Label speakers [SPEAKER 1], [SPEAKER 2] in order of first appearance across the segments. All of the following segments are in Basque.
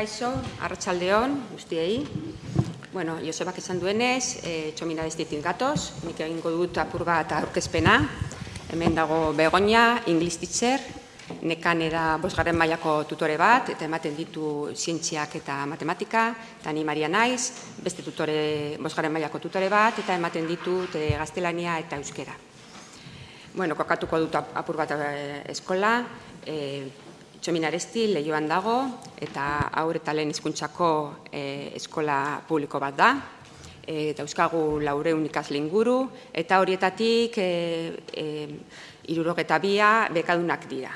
[SPEAKER 1] Kaixo, arratsaldeon guztiei. Bueno, Josebak esan duenez, e, txomina destitin gatoz, nik egingo dut apur bat aurkezpena. Hemen dago Begoña, English teacher, nekan da bosgarren mailako tutore bat, eta ematen ditu zientziak eta matematika, eta ni Maria Naiz, beste tutore, bosgarren mailako tutore bat, eta ematen ditut e, gaztelania eta euskera. Bueno, kokatuko dut apur bat e, eskola, e, Txominaresti lehioan dago eta aur eta lehen izkuntzako e, eskola publiko bat da. E, eta euskagu laure unikaz linguru eta horietatik e, e, irurogeta bia bekadunak dira.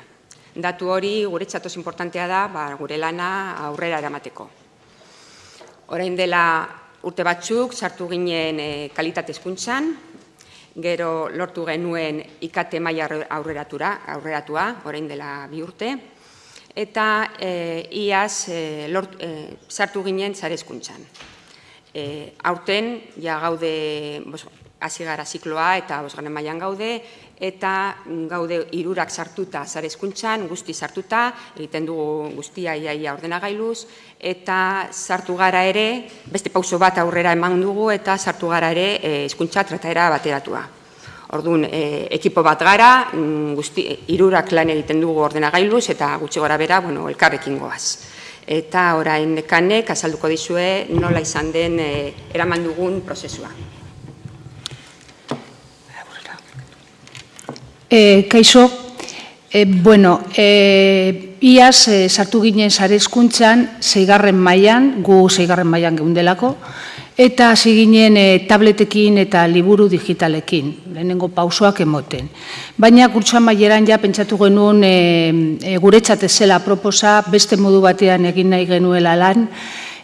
[SPEAKER 1] Datu hori gure txatoz importantea da ba, gure lana aurrera eramateko. Orain dela urte batzuk sartu ginen e, kalitate eskuntzan, gero lortu genuen ikate maila aurreratura, aurreratua, orain dela bi urte, eta e, iaz e, lort, e, sartu ginen zarezkuntzan. E, aurten, ja gaude, hasi gara zikloa eta bosgarren mailan gaude, eta gaude irurak sartuta zarezkuntzan, guzti sartuta, egiten dugu guztia iaia ordenagailuz, eta sartu gara ere, beste pauso bat aurrera eman dugu, eta sartu gara ere e, eskuntza trataera bateratua. Orduan, e, ekipo bat gara, mm, guzti, irurak lan egiten dugu ordenagailuz eta gutxi gora bera, bueno, elkarrekin goaz. Eta orain nekanek azalduko dizue nola izan den e, eraman dugun prozesua.
[SPEAKER 2] E, kaixo, e, bueno, e, iaz e, sartu ginen sare eskuntzan, zeigarren mailan, gu zeigarren mailan geundelako, eta hasi ginen e, tabletekin eta liburu digitalekin, lehenengo pausoak emoten. Baina kurtsoa maieran ja pentsatu genuen e, e, guretzat ezela proposa beste modu batean egin nahi genuela lan,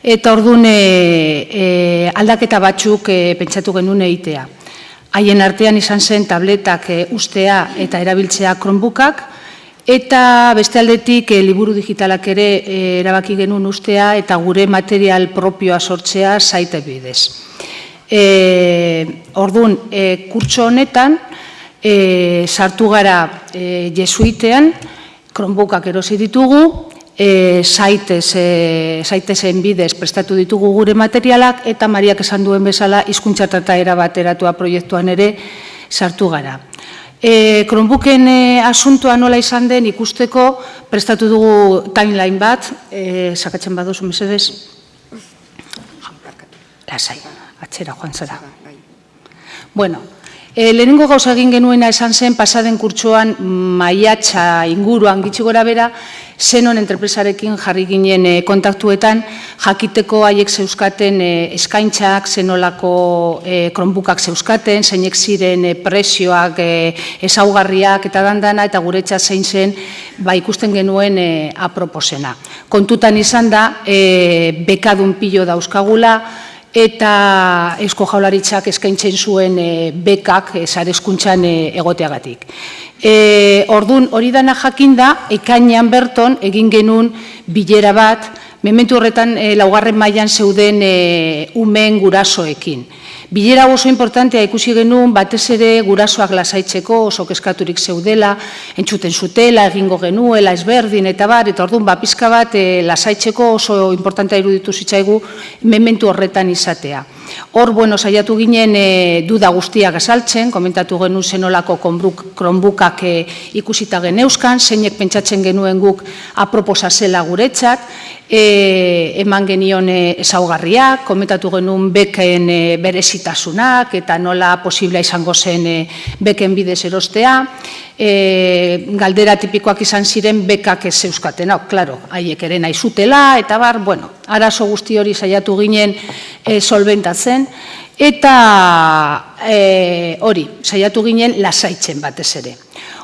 [SPEAKER 2] eta orduan e, e, aldaketa batzuk e, pentsatu genuen eitea. Haien artean izan zen tabletak e, ustea eta erabiltzea kronbukak, Eta beste aldetik e, liburu digitalak ere e, erabaki genuen ustea eta gure material propioa sortzea zaite bidez. E, Orduan, e, kurtso honetan, e, sartu gara e, jesuitean, kronbukak erosi ditugu, e, zaitez, e, zaitezen bidez prestatu ditugu gure materialak, eta Mariak esan duen bezala, izkuntzatata erabateratua proiektuan ere sartu gara. E, Kronbuken e, asuntoa nola izan den ikusteko prestatu dugu timeline bat, e, sakatzen baduzu mesedez. Lasai, atxera joan zara. Bueno, e, lehenengo gauza egin genuena esan zen pasaden kurtsoan maiatxa inguruan gitsi gora bera, zenon entrepresarekin jarri ginen e, kontaktuetan, jakiteko haiek zeuskaten e, eskaintzak, zenolako e, kronbukak zeuskaten, zeinek ziren e, presioak, e, ezaugarriak eta dandana, eta guretza zein zen, ba, ikusten genuen e, aproposena. Kontutan izan da, e, bekadun pilo dauzkagula, eta Eusko Jaularitzak eskaintzen zuen e, bekak e, zarezkuntzan e, egoteagatik. E, ordun hori dana jakinda, ekainean berton egin genuen bilera bat, mementu horretan e, laugarren mailan zeuden e, umen gurasoekin. Bilera oso importantea ikusi genuen, batez ere gurasoak lasaitzeko oso keskaturik zeudela, entzuten zutela, egingo genuela, ezberdin, eta bar, eta orduan, ba, pizka bat e, lasaitzeko oso importantea iruditu zitzaigu mementu horretan izatea. Hor, bueno, saiatu ginen e, duda guztiak azaltzen, komentatu genuen zenolako kronbukak e, ikusita geneuzkan, zeinek pentsatzen genuen guk aproposa zela guretzat, e, eman genion ezaugarriak, komentatu genuen beken e, berezitasunak eta nola posibla izango zen e, beken bidez erostea, e, galdera tipikoak izan ziren bekak ez euskaten, hau, klaro, haiek ere nahi zutela, eta bar, bueno, arazo guzti hori saiatu ginen e, solventatzen, eta e, hori, saiatu ginen lasaitzen batez ere.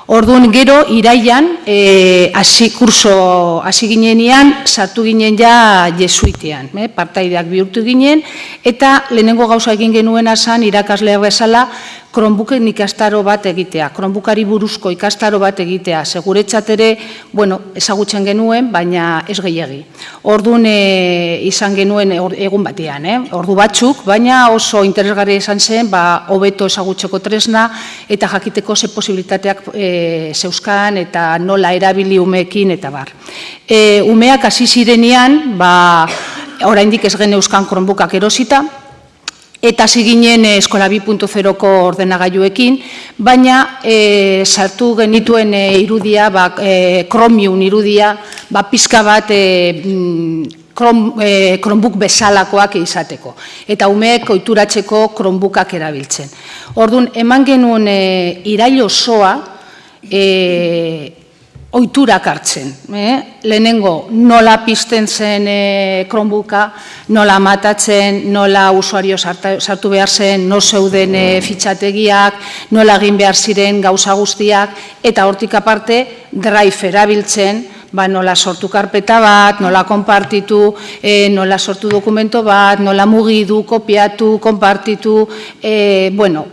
[SPEAKER 2] Orduan gero iraian eh hasi kurso hasi ginenean sartu ginen ja jesuitean, eh partaideak bihurtu ginen eta lehenengo gauza egin genuena san irakasle bezala kronbuken ikastaro bat egitea, kronbukari buruzko ikastaro bat egitea, seguretzat ere, bueno, ezagutzen genuen, baina ez gehiagi. Orduan e, izan genuen egun batean, eh? ordu batzuk, baina oso interesgarri izan zen, ba, hobeto ezagutzeko tresna eta jakiteko ze posibilitateak e, zeuskan eta nola erabili umeekin eta bar. E, umeak hasi zirenean, ba, oraindik ez gen euskan kronbukak erosita, eta ziginen eskola 2.0ko ordenagailuekin, baina e, sartu genituen e, irudia, ba, e, kromiun irudia, ba, pizka bat e, krom, e, kronbuk bezalakoak izateko. Eta umeek oituratzeko kronbukak erabiltzen. Orduan, eman genuen e, irailo osoa, e, oiturak hartzen. Eh? Lehenengo, nola pizten zen e, kronbuka, nola matatzen, nola usuario sartu behar zen, no zeuden e, fitxategiak, nola egin behar ziren gauza guztiak, eta hortik aparte, drive erabiltzen, ba, nola sortu karpeta bat, nola konpartitu, e, nola sortu dokumento bat, nola mugidu, kopiatu, konpartitu, e, bueno,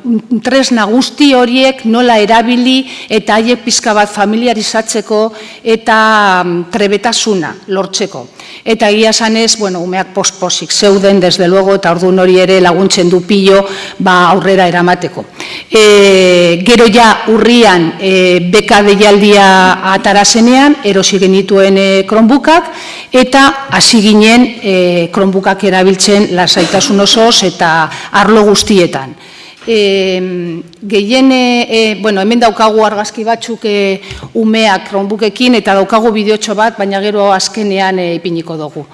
[SPEAKER 2] tresna guzti horiek nola erabili eta haiek pizka bat familiarizatzeko eta mm, trebetasuna lortzeko. Eta egia sanez, bueno, umeak posposik zeuden, desde luego, eta ordu hori ere laguntzen du pilo ba, aurrera eramateko. E, gero ja urrian e, beka deialdia atarazenean, erosi genituen e, kronbukak, eta hasi ginen e, kronbukak erabiltzen lasaitasun osoz eta arlo guztietan. E, gehien, e, bueno, hemen daukagu argazki batzuk e, umeak kronbukekin eta daukagu bideotxo bat, baina gero azkenean e, ipiniko dugu.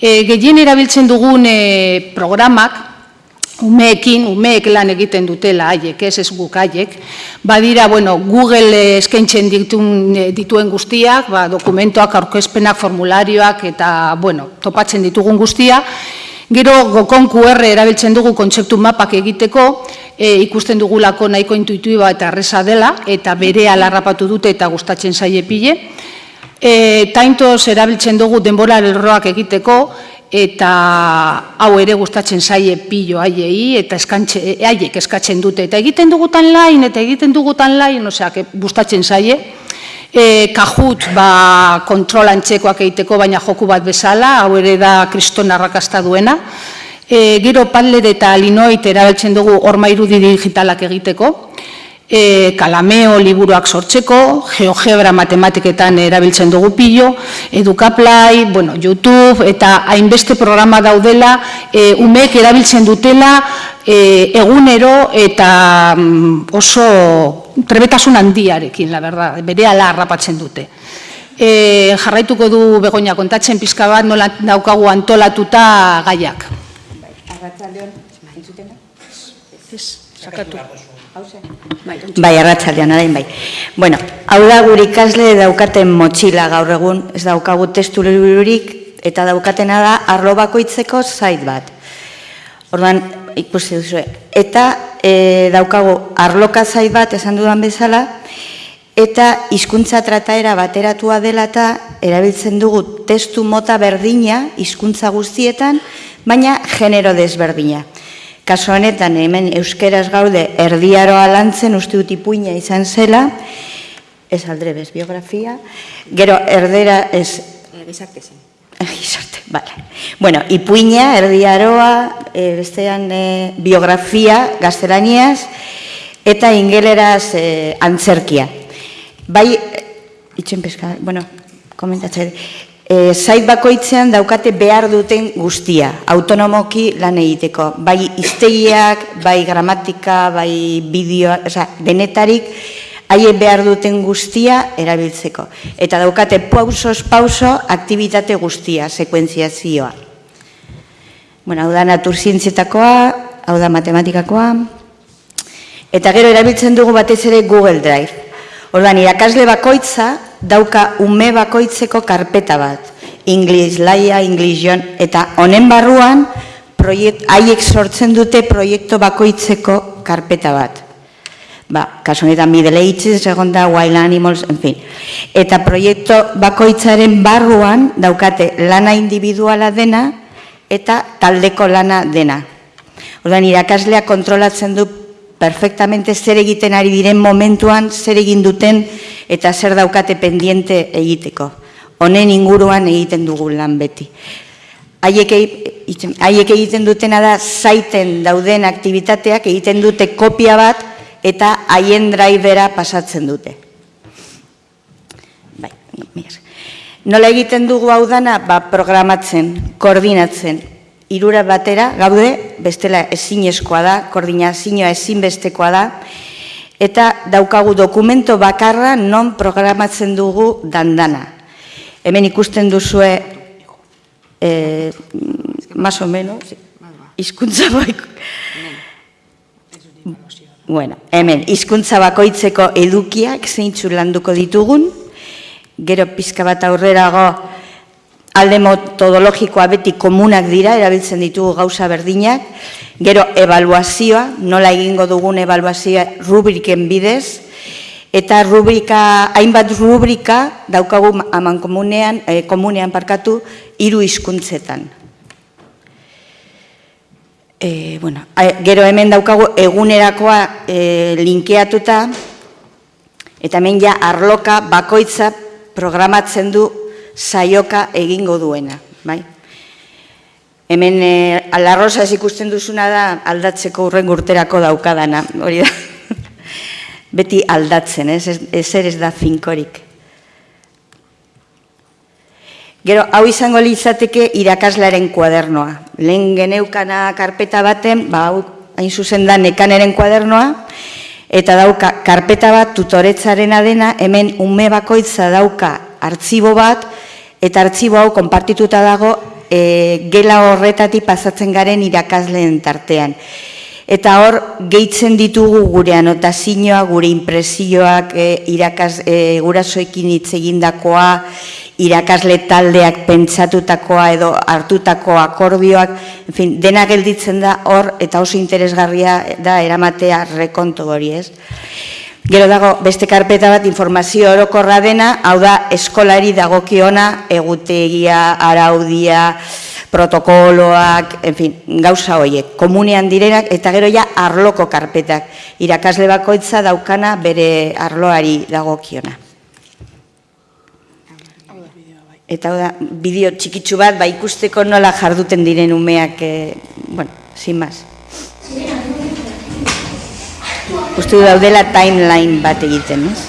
[SPEAKER 2] E, gehien erabiltzen dugun e, programak, umeekin, umeek lan egiten dutela haiek, ez ez guk haiek, badira, bueno, Google eskaintzen dituen guztiak, ba, dokumentoak, aurkezpenak, formularioak, eta, bueno, topatzen ditugun guztia, Gero gokon QR erabiltzen dugu kontzeptu mapak egiteko, e, ikusten dugulako nahiko intuitiba eta arresa dela, eta bere alarrapatu dute eta gustatzen zaie pile. E, taintoz erabiltzen dugu denbora erroak egiteko, eta hau ere gustatzen zaie pilo haiei eta eskantxe e, haiek eskatzen dute eta egiten dugutan lain eta egiten dugutan lain, osea, gustatzen zaie. E, kajut ba, kontrolantzekoak egiteko baina joku bat bezala, hau ere da kriston arrakasta duena. E, gero Padlet eta Linoit erabiltzen dugu orma irudi digitalak egiteko e, kalameo liburuak sortzeko, geogebra matematiketan erabiltzen dugu pilo, edukaplai, bueno, YouTube, eta hainbeste programa daudela, e, umek erabiltzen dutela e, egunero eta mm, oso trebetasun handiarekin, la verdad, bere ala harrapatzen dute. E, jarraituko du begonia kontatzen pizka bat nola daukagu antolatuta gaiak. Arratzaldeon,
[SPEAKER 3] Ez, sakatu. Bai, arratsaldean adain bai. Bueno, hau da gure ikasle daukaten motxila gaur egun, ez daukagu testu eta daukatena da arlo bakoitzeko zait bat. Orduan, ikusi duzu. Eta e, daukagu arloka zait bat esan dudan bezala, eta hizkuntza trataera bateratua dela eta erabiltzen dugu testu mota berdina hizkuntza guztietan, baina genero desberdina. Kaso honetan hemen euskeraz gaude erdiaroa lantzen uste dut ipuina izan zela, ez aldrebez biografia, gero erdera ez...
[SPEAKER 1] Gizarte zen.
[SPEAKER 3] Gizarte, bale. Bueno, ipuina, erdiaroa, e, bestean e, biografia, gaztelaniaz, eta ingeleraz e, antzerkia. Bai, itxen peska, bueno, komentatzen, e, zait bakoitzean daukate behar duten guztia, autonomoki lan egiteko. Bai iztegiak, bai gramatika, bai bideoa, oza, denetarik, haie behar duten guztia erabiltzeko. Eta daukate pausos pauso aktivitate guztia, sekuentziazioa. Bueno, hau da naturzientzietakoa, hau da matematikakoa. Eta gero erabiltzen dugu batez ere Google Drive. Ordan irakasle bakoitza dauka ume bakoitzeko karpeta bat. English laia, English jon, eta honen barruan haiek sortzen dute proiektu bakoitzeko karpeta bat. Ba, kasu honetan Middle Ages, egon da, Wild Animals, en fin. Eta proiektu bakoitzaren barruan daukate lana individuala dena eta taldeko lana dena. Ordan irakasleak kontrolatzen du perfectamente zer egiten ari diren momentuan, zer egin duten eta zer daukate pendiente egiteko. Honen inguruan egiten dugu lan beti. haiek egiten- haiek egiten dutena da zaiten dauden aktivitateak egiten dute kopia bat eta haien drivera pasatzen dute. Bai, esker. Nola egiten dugu hau dana? Ba, programatzen, koordinatzen. Irura batera, gaude, bestela ezinezkoa da, koordinazioa ezinbestekoa da, eta daukagu dokumento bakarra non programatzen dugu dandana. Hemen ikusten duzue, eh, más o menos, hizkuntza baiko, Bueno, hemen, hizkuntza bakoitzeko edukiak zeintzu landuko ditugun, gero pizka bat aurrerago alde metodologikoa beti komunak dira, erabiltzen ditugu gauza berdinak, gero evaluazioa, nola egingo dugun evaluazioa rubriken bidez, eta rubrika, hainbat rubrika daukagu aman komunean, eh, komunean parkatu, hiru hizkuntzetan. E, bueno, gero hemen daukagu egunerakoa e, linkeatuta, eta hemen ja arloka bakoitza programatzen du saioka egingo duena, bai? Hemen e, alarrosaz ikusten duzuna da aldatzeko urren urterako daukadana, hori da. Beti aldatzen, ez, ez, ezer ez da finkorik. Gero, hau izango litzateke irakaslaren kuadernoa. Lehen geneukana karpeta baten, ba, hau hain zuzen da nekaneren kuadernoa, eta dauka karpeta bat tutoretzarena dena, hemen ume bakoitza dauka artzibo bat, eta artzibo hau konpartituta dago e, gela horretatik pasatzen garen irakasleen tartean. Eta hor, gehitzen ditugu gure anotazioa, gure impresioak, e, irakas, e, gurasoekin hitz egindakoa, irakasle taldeak pentsatutakoa edo hartutako akordioak, en fin, dena gelditzen da hor eta oso interesgarria da eramatea rekonto hori, ez? Gero dago beste karpeta bat informazio orokorra dena, hau da eskolari dagokiona, egutegia, araudia, protokoloak, en fin, gauza horiek, komunean direnak, eta gero ja arloko karpetak, irakasle bakoitza daukana bere arloari dagokiona. Eta hau da, bideo txikitsu bat, ba ikusteko nola jarduten diren umeak, e, bueno, sin más. Uste daudela timeline bat egiten, ez?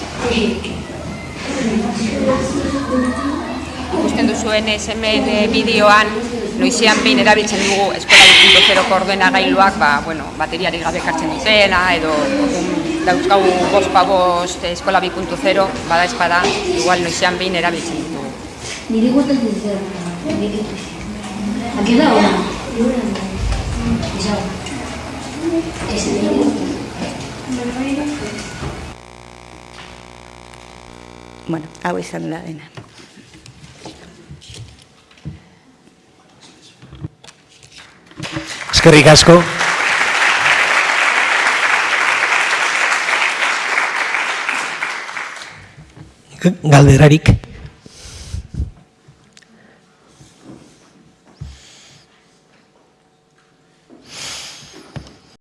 [SPEAKER 1] Ikusten duzuenez hemen eh, bideoan, noizean behin erabiltzen dugu eskola 2.0 ordena gailuak, ba, bueno, bateriarik gabe kartzen dutena, edo orduan dauzkagu bost pa bost eskola 2.0, bada espada, igual noizean behin erabiltzen dugu.
[SPEAKER 4] Niri gustatzen zer. Aquí da ona. Eso. Ese niri.
[SPEAKER 3] Bueno, hau izan da dena.
[SPEAKER 5] Eskerrik asko. Galderarik.